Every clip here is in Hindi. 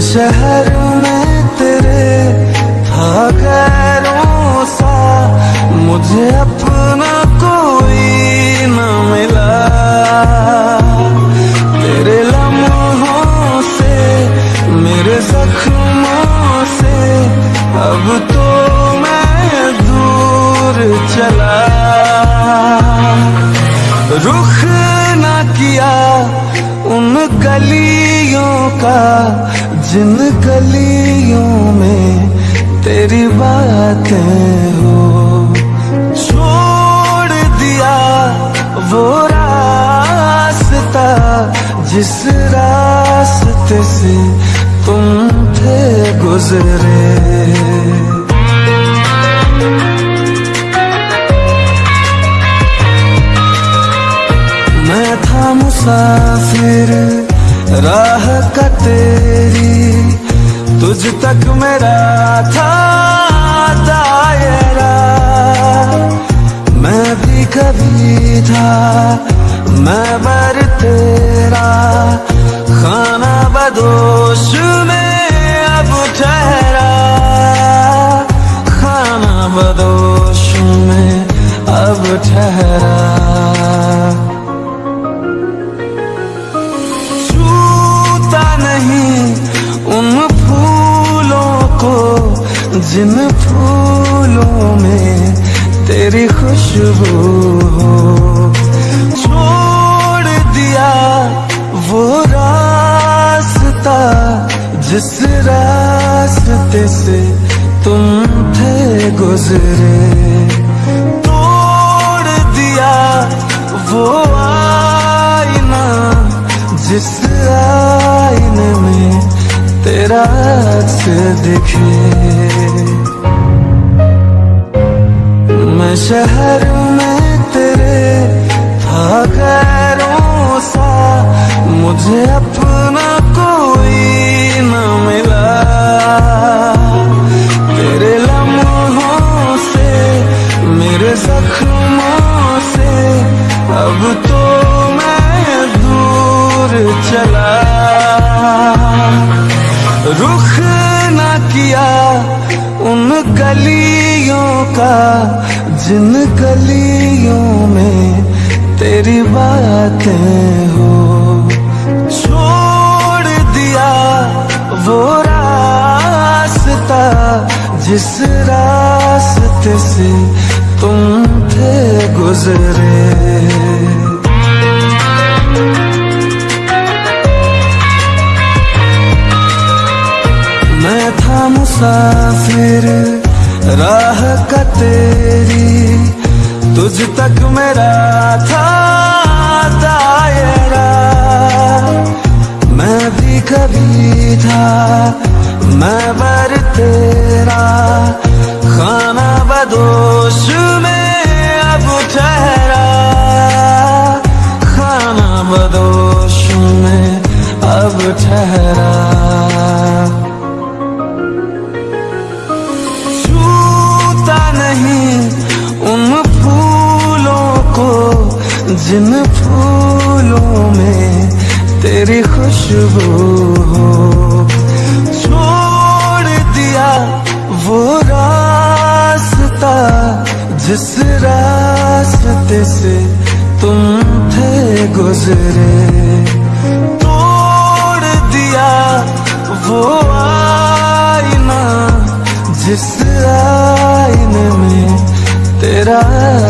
शहर में तेरे था गैरों सा मुझे अपना कोई न मिला। तेरे लम्हों से, मेरे जख्मों से, अब तो मैं दूर चला। रुख ना किया उन गलियों का जिन गलियों में तेरी बातें हो, छोड़ दिया वो रास्ता जिस रास्ते से तुम थे गुजरे। मैं था मुसाफिर राह का तेरी, तुझ तक मेरा था दायरा। मैं भी कभी था, मैं बर तेरा। खाना बदोश जिन फूलों में तेरी खुशबू हो, छोड़ दिया वो रास्ता जिस रास्ते से तुम थे गुजरे। तोड़ दिया वो आईना जिस आईने में तेरा अक्स दिखे। शहर में तेरे था गैरों सा मुझे अपना कोई न मिला। तेरे लम्हों से, मेरे जख्मों से, अब तो मैं दूर चला। रुख ना किया उन गलियों का, जिन गलियों में तेरी बातें हो। छोड़ दिया वो रास्ता, जिस रास्ते से तुम थे गुजरे। मुसाफिर राह का तेरी, तुझ तक मेरा था दायरा। मैं भी कभी था, मैं बर तेरा। खाना बदोश में अब ठहरा। खाना बदोश में अब ठहरा। जिन फूलों में तेरी खुशबू हो, छोड़ दिया वो रास्ता जिस रास्ते से तुम थे गुजरे। तोड़ दिया वो आईना जिस आईने में तेरा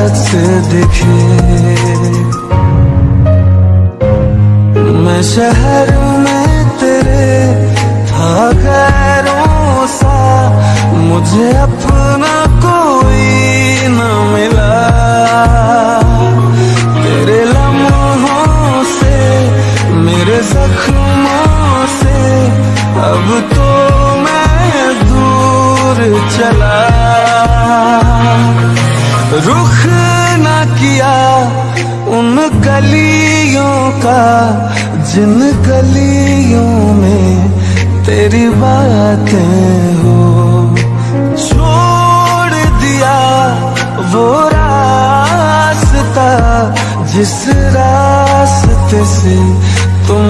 अक्स दिखे। शहर में तेरे था गैरों सा मुझे अपना कोई न मिला। तेरे लम्हों से, मेरे जख्मों से, अब तो मैं दूर चला। रुख ना किया उन गलियों का जिन गलियों में तेरी बातें हो छोड़ दिया वो रास्ता जिस रास्ते से तुम